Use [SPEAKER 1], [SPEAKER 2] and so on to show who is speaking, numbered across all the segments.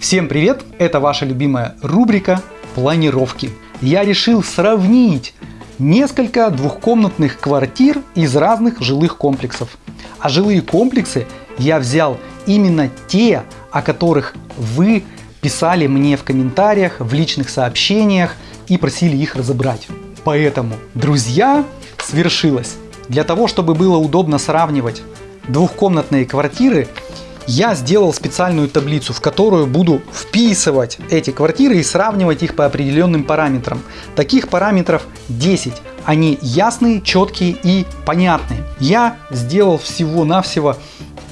[SPEAKER 1] Всем привет! Это ваша любимая рубрика планировки. Я решил сравнить несколько двухкомнатных квартир из разных жилых комплексов. А жилые комплексы я взял именно те, о которых вы писали мне в комментариях, в личных сообщениях и просили их разобрать. Поэтому, друзья, свершилось. Для того, чтобы было удобно сравнивать двухкомнатные квартиры, я сделал специальную таблицу, в которую буду вписывать эти квартиры и сравнивать их по определенным параметрам. Таких параметров 10. Они ясные, четкие и понятные. Я сделал всего-навсего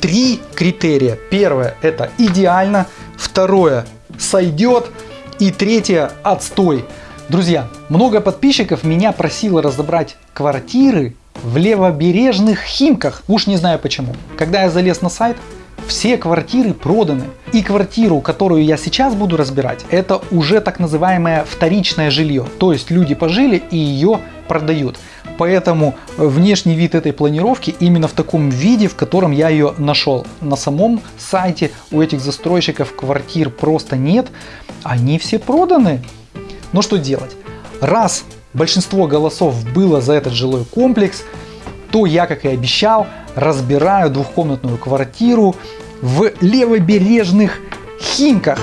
[SPEAKER 1] три критерия. Первое это идеально, второе сойдет и третье отстой. Друзья, много подписчиков меня просило разобрать квартиры в левобережных Химках. Уж не знаю почему. Когда я залез на сайт, все квартиры проданы. И квартиру, которую я сейчас буду разбирать, это уже так называемое вторичное жилье. То есть люди пожили и ее продают. Поэтому внешний вид этой планировки именно в таком виде, в котором я ее нашел. На самом сайте у этих застройщиков квартир просто нет. Они все проданы. Но что делать? Раз большинство голосов было за этот жилой комплекс, то я, как и обещал, разбираю двухкомнатную квартиру в левобережных Химках.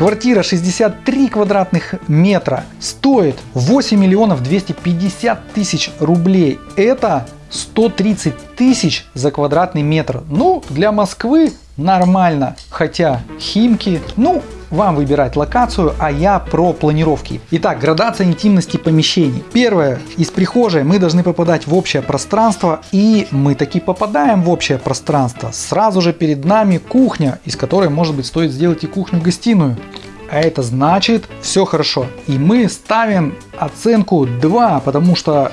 [SPEAKER 1] Квартира 63 квадратных метра стоит 8 миллионов 250 тысяч рублей. Это 130 тысяч за квадратный метр. Ну, для Москвы нормально. Хотя Химки, ну, вам выбирать локацию, а я про планировки. Итак, градация интимности помещений. Первое, из прихожей мы должны попадать в общее пространство, и мы таки попадаем в общее пространство. Сразу же перед нами кухня, из которой, может быть, стоит сделать и кухню-гостиную. А это значит, все хорошо. И мы ставим оценку 2, потому что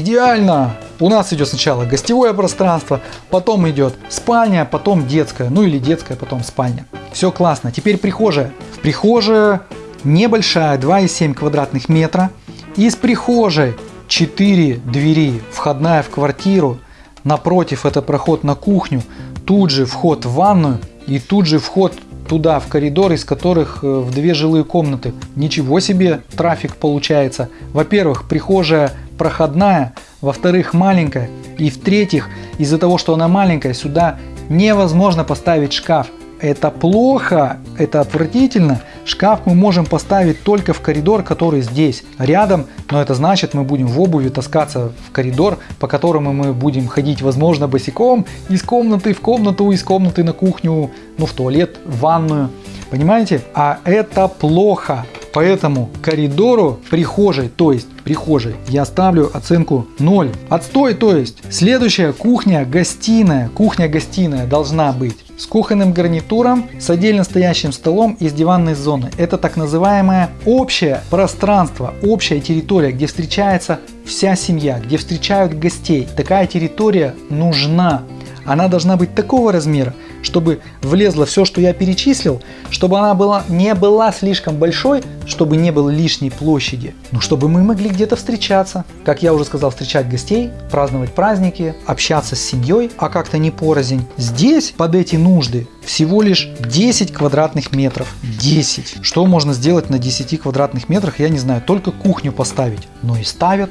[SPEAKER 1] идеально. У нас идет сначала гостевое пространство, потом идет спальня, потом детская, ну или детская, потом спальня. Все классно. Теперь прихожая. В прихожей небольшая, 2,7 квадратных метра. Из прихожей 4 двери, входная в квартиру. Напротив это проход на кухню. Тут же вход в ванную и тут же вход туда, в коридор, из которых э, в две жилые комнаты. Ничего себе трафик получается. Во-первых, прихожая проходная, во-вторых, маленькая, и в-третьих, из-за того, что она маленькая, сюда невозможно поставить шкаф. Это плохо, это отвратительно. Шкаф мы можем поставить только в коридор, который здесь, рядом, но это значит, мы будем в обуви таскаться в коридор, по которому мы будем ходить, возможно, босиком, из комнаты в комнату, из комнаты на кухню, ну, в туалет, в ванную. Понимаете? А это плохо. Поэтому коридору прихожей, то есть прихожей, я ставлю оценку 0. Отстой, то есть. Следующая кухня-гостиная. Кухня-гостиная должна быть с кухонным гарнитуром, с отдельно стоящим столом и с диванной зоны. Это так называемое общее пространство, общая территория, где встречается вся семья, где встречают гостей. Такая территория нужна. Она должна быть такого размера, чтобы влезло все, что я перечислил, чтобы она была, не была слишком большой, чтобы не было лишней площади, но чтобы мы могли где-то встречаться. Как я уже сказал, встречать гостей, праздновать праздники, общаться с семьей, а как-то не порознь. Здесь под эти нужды всего лишь 10 квадратных метров. 10. Что можно сделать на 10 квадратных метрах, я не знаю, только кухню поставить. Но и ставят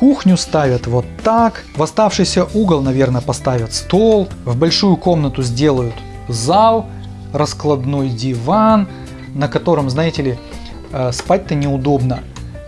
[SPEAKER 1] Кухню ставят вот так. В оставшийся угол, наверное, поставят стол. В большую комнату сделают зал, раскладной диван, на котором, знаете ли, э, спать-то неудобно.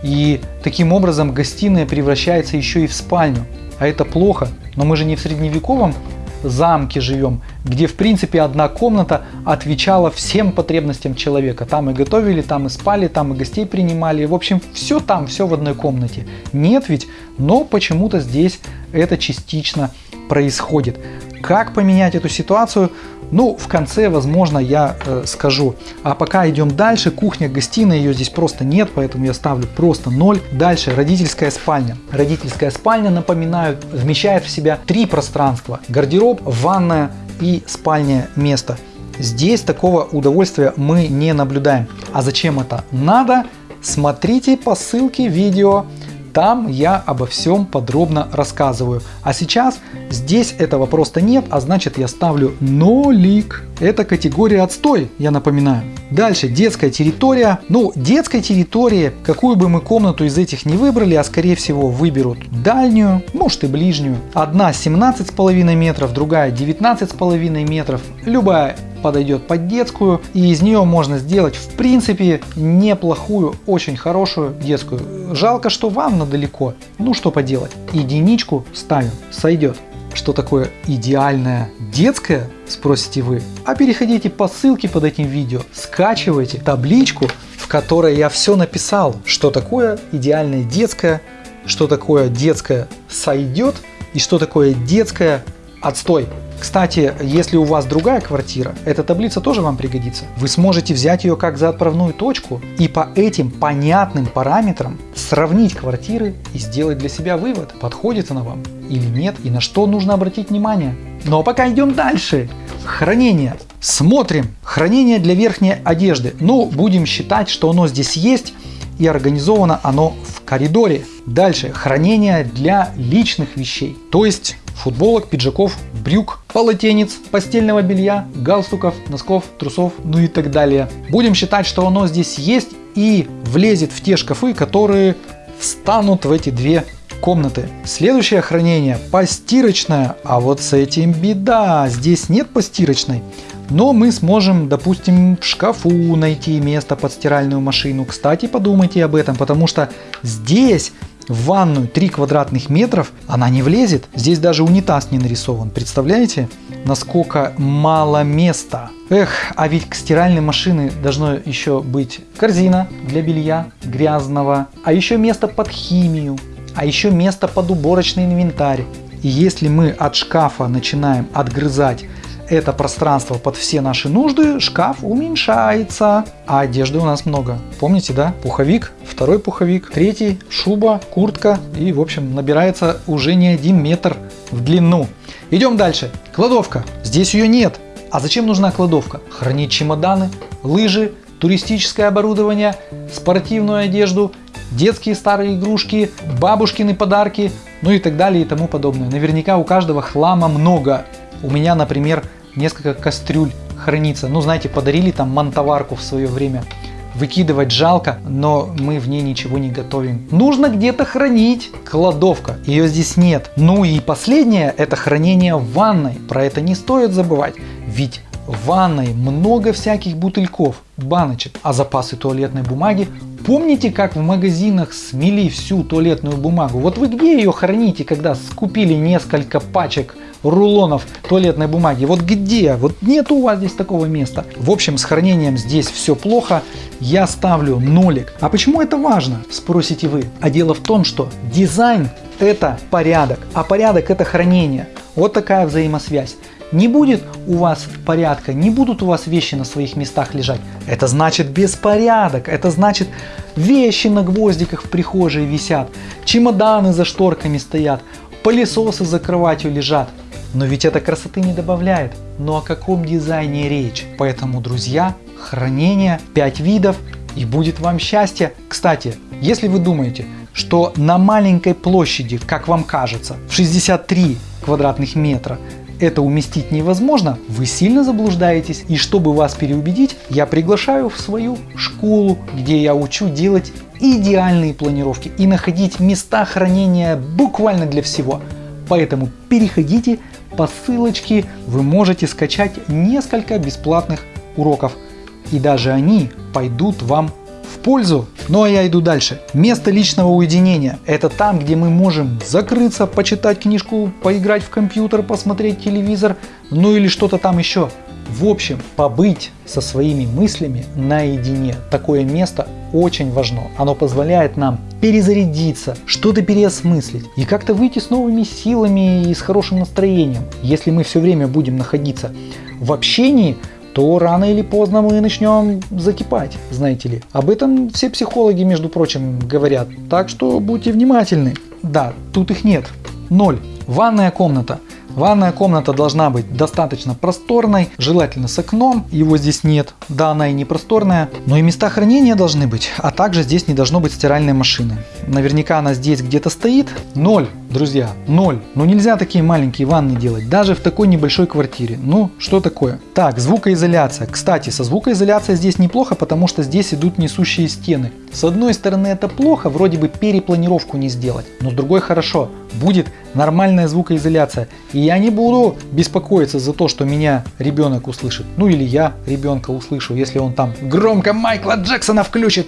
[SPEAKER 1] И таким образом гостиная превращается еще и в спальню. А это плохо. Но мы же не в средневековом замке живем, где в принципе одна комната отвечала всем потребностям человека. Там и готовили, там и спали, там и гостей принимали. В общем, все там, все в одной комнате. Нет ведь, но почему-то здесь это частично происходит. Как поменять эту ситуацию? Ну, в конце, возможно, я э, скажу. А пока идем дальше. Кухня, гостиная, ее здесь просто нет, поэтому я ставлю просто 0. Дальше родительская спальня. Родительская спальня, напоминаю, вмещает в себя три пространства. Гардероб, ванная и спальное место. Здесь такого удовольствия мы не наблюдаем. А зачем это надо? Смотрите по ссылке видео Там я обо всем подробно рассказываю. А сейчас здесь этого просто нет, а значит я ставлю нолик. Это категория отстой, я напоминаю. Дальше детская территория. Ну, детской территории, какую бы мы комнату из этих не выбрали, а скорее всего выберут дальнюю, может и ближнюю. Одна 17,5 метров, другая 19,5 метров. Любая подойдет под детскую и из нее можно сделать в принципе неплохую, очень хорошую детскую. Жалко, что ванна далеко. Ну что поделать, единичку ставим, сойдет. Что такое идеальная детская, спросите вы? А переходите по ссылке под этим видео, скачивайте табличку, в которой я все написал, что такое идеальная детская, что такое детская сойдет и что такое детская отстой. Кстати, если у вас другая квартира, эта таблица тоже вам пригодится. Вы сможете взять ее как за отправную точку и по этим понятным параметрам сравнить квартиры и сделать для себя вывод, подходит она вам или нет и на что нужно обратить внимание. Но пока идем дальше. Хранение. Смотрим. Хранение для верхней одежды. Ну, будем считать, что оно здесь есть и организовано оно в коридоре. Дальше. Хранение для личных вещей. То есть футболок, пиджаков, брюк, полотенец, постельного белья, галстуков, носков, трусов, ну и так далее. Будем считать, что оно здесь есть и влезет в те шкафы, которые встанут в эти две комнаты. Следующее хранение постирочное, а вот с этим беда, здесь нет постирочной. Но мы сможем, допустим, в шкафу найти место под стиральную машину. Кстати, подумайте об этом, потому что здесь в ванную 3 квадратных метров она не влезет. Здесь даже унитаз не нарисован. Представляете, насколько мало места. Эх, а ведь к стиральной машине должно еще быть корзина для белья грязного, а еще место под химию, а еще место под уборочный инвентарь. И если мы от шкафа начинаем отгрызать это пространство под все наши нужды, шкаф уменьшается, а одежды у нас много. Помните, да? Пуховик, второй пуховик, третий, шуба, куртка и, в общем, набирается уже не один метр в длину. Идем дальше. Кладовка. Здесь ее нет. А зачем нужна кладовка? Хранить чемоданы, лыжи, туристическое оборудование, спортивную одежду, детские старые игрушки, бабушкины подарки, ну и так далее и тому подобное. Наверняка у каждого хлама много. У меня, например, несколько кастрюль хранится. Ну, знаете, подарили там мантоварку в свое время. Выкидывать жалко, но мы в ней ничего не готовим. Нужно где-то хранить. Кладовка. Ее здесь нет. Ну и последнее, это хранение в ванной. Про это не стоит забывать. Ведь в ванной много всяких бутыльков, баночек, а запасы туалетной бумаги Помните, как в магазинах смели всю туалетную бумагу? Вот вы где ее храните, когда скупили несколько пачек рулонов туалетной бумаги. Вот где? Вот нет у вас здесь такого места. В общем, с хранением здесь все плохо. Я ставлю нолик. А почему это важно? Спросите вы. А дело в том, что дизайн это порядок, а порядок это хранение. Вот такая взаимосвязь. Не будет у вас порядка, не будут у вас вещи на своих местах лежать. Это значит беспорядок, это значит вещи на гвоздиках в прихожей висят, чемоданы за шторками стоят, пылесосы за кроватью лежат. Но ведь это красоты не добавляет. Но о каком дизайне речь? Поэтому, друзья, хранение 5 видов и будет вам счастье. Кстати, если вы думаете, что на маленькой площади, как вам кажется, в 63 квадратных метра это уместить невозможно, вы сильно заблуждаетесь. И чтобы вас переубедить, я приглашаю в свою школу, где я учу делать идеальные планировки и находить места хранения буквально для всего. Поэтому переходите по ссылочке, вы можете скачать несколько бесплатных уроков. И даже они пойдут вам в пользу. Ну а я иду дальше. Место личного уединения. Это там, где мы можем закрыться, почитать книжку, поиграть в компьютер, посмотреть телевизор, ну или что-то там еще. В общем, побыть со своими мыслями наедине. Такое место очень важно. Оно позволяет нам перезарядиться, что-то переосмыслить и как-то выйти с новыми силами и с хорошим настроением. Если мы все время будем находиться в общении, то рано или поздно мы начнем закипать, знаете ли. Об этом все психологи, между прочим, говорят. Так что будьте внимательны. Да, тут их нет. Ноль. Ванная комната. Ванная комната должна быть достаточно просторной, желательно с окном, его здесь нет. Да, она и не просторная, но и места хранения должны быть, а также здесь не должно быть стиральной машины. Наверняка она здесь где-то стоит. Ноль, друзья, ноль. Ну нельзя такие маленькие ванны делать, даже в такой небольшой квартире. Ну, что такое? Так, звукоизоляция. Кстати, со звукоизоляцией здесь неплохо, потому что здесь идут несущие стены. С одной стороны это плохо, вроде бы перепланировку не сделать, но с другой хорошо. Будет нормальная звукоизоляция. И я не буду беспокоиться за то, что меня ребенок услышит. Ну или я ребенка услышу, если он там громко Майкла Джексона включит.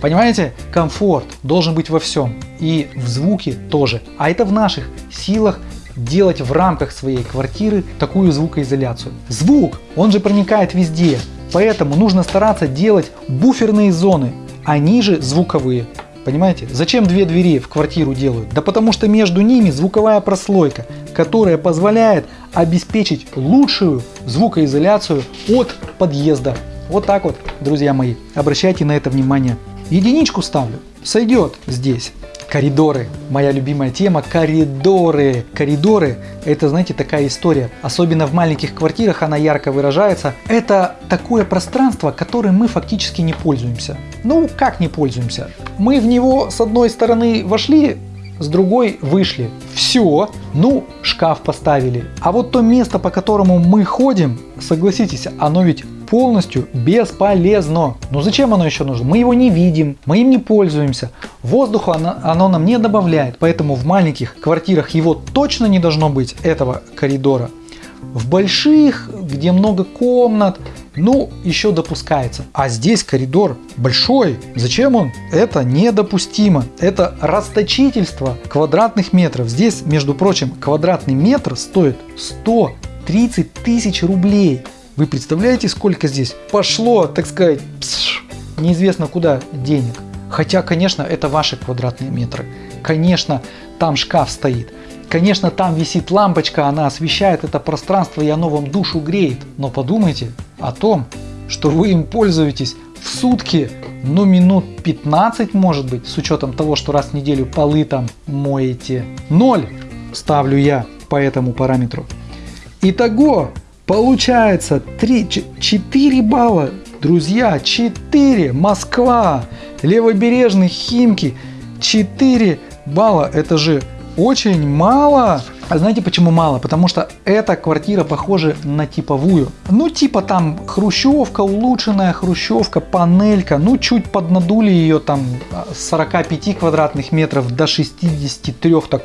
[SPEAKER 1] Понимаете? Комфорт должен быть во всем. И в звуке тоже. А это в наших силах делать в рамках своей квартиры такую звукоизоляцию. Звук, он же проникает везде. Поэтому нужно стараться делать буферные зоны, они же звуковые. Понимаете? Зачем две двери в квартиру делают? Да потому что между ними звуковая прослойка, которая позволяет обеспечить лучшую звукоизоляцию от подъезда. Вот так вот, друзья мои, обращайте на это внимание. Единичку ставлю, сойдет здесь. Коридоры. Моя любимая тема – коридоры. Коридоры – это, знаете, такая история. Особенно в маленьких квартирах она ярко выражается. Это такое пространство, которым мы фактически не пользуемся. Ну, как не пользуемся? Мы в него с одной стороны вошли, с другой вышли. Все, ну, шкаф поставили. А вот то место, по которому мы ходим, согласитесь, оно ведь полностью бесполезно. Но зачем оно еще нужно? Мы его не видим, мы им не пользуемся. Воздуха оно, оно нам не добавляет, поэтому в маленьких квартирах его точно не должно быть, этого коридора. В больших, где много комнат, ну, еще допускается. А здесь коридор большой. Зачем он? Это недопустимо. Это расточительство квадратных метров. Здесь, между прочим, квадратный метр стоит 130 тысяч рублей. Вы представляете, сколько здесь пошло, так сказать, пш, неизвестно куда денег. Хотя, конечно, это ваши квадратные метры. Конечно, там шкаф стоит. Конечно, там висит лампочка, она освещает это пространство и оно вам душу греет. Но подумайте о том, что вы им пользуетесь в сутки, ну минут 15 может быть, с учетом того, что раз в неделю полы там моете. Ноль ставлю я по этому параметру. Итого Получается 3, 4 балла. Друзья, 4. Москва. Левобережный Химки. 4 балла. Это же очень мало. А знаете почему мало? Потому что эта квартира похожа на типовую. Ну типа там хрущевка, улучшенная хрущевка, панелька. Ну чуть поднадули ее там с 45 квадратных метров до 63 так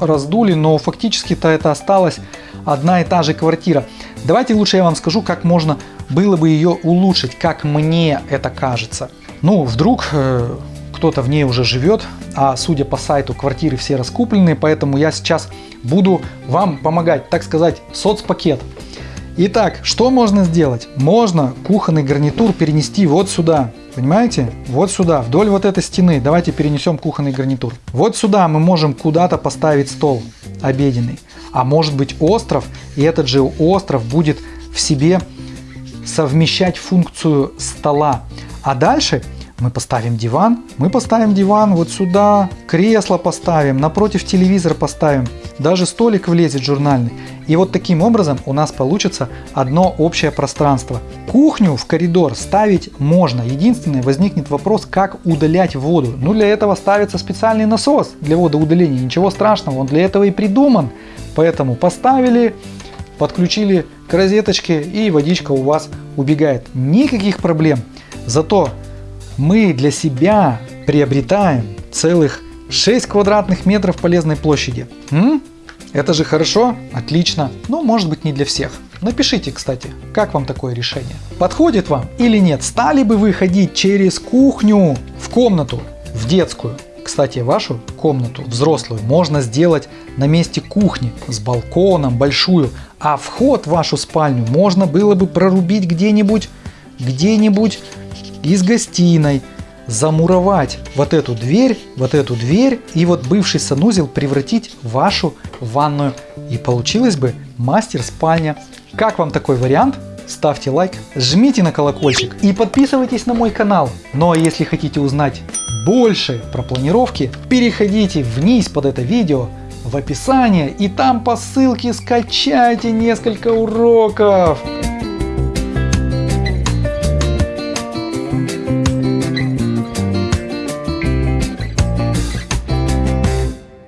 [SPEAKER 1] раздули. Но фактически-то это осталось одна и та же квартира. Давайте лучше я вам скажу, как можно было бы ее улучшить, как мне это кажется. Ну, вдруг э, кто-то в ней уже живет, а судя по сайту, квартиры все раскуплены, поэтому я сейчас буду вам помогать, так сказать, соцпакет. Итак, что можно сделать? Можно кухонный гарнитур перенести вот сюда. Понимаете? Вот сюда, вдоль вот этой стены. Давайте перенесем кухонный гарнитур. Вот сюда мы можем куда-то поставить стол обеденный а может быть остров, и этот же остров будет в себе совмещать функцию стола. А дальше мы поставим диван, мы поставим диван вот сюда, кресло поставим, напротив телевизор поставим, даже столик влезет журнальный. И вот таким образом у нас получится одно общее пространство. Кухню в коридор ставить можно. Единственное, возникнет вопрос, как удалять воду. Ну для этого ставится специальный насос для водоудаления. Ничего страшного, он для этого и придуман. Поэтому поставили, подключили к розеточке и водичка у вас убегает. Никаких проблем. Зато мы для себя приобретаем целых 6 квадратных метров полезной площади. М? Это же хорошо? Отлично. Но может быть не для всех. Напишите, кстати, как вам такое решение? Подходит вам или нет? Стали бы вы ходить через кухню в комнату, в детскую? Кстати, вашу комнату взрослую можно сделать на месте кухни с балконом большую, а вход в вашу спальню можно было бы прорубить где-нибудь, где-нибудь из гостиной, замуровать вот эту дверь, вот эту дверь и вот бывший санузел превратить в вашу ванную. И получилось бы мастер спальня. Как вам такой вариант? Ставьте лайк, жмите на колокольчик и подписывайтесь на мой канал. Ну а если хотите узнать больше про планировки, переходите вниз под это видео в описании и там по ссылке скачайте несколько уроков.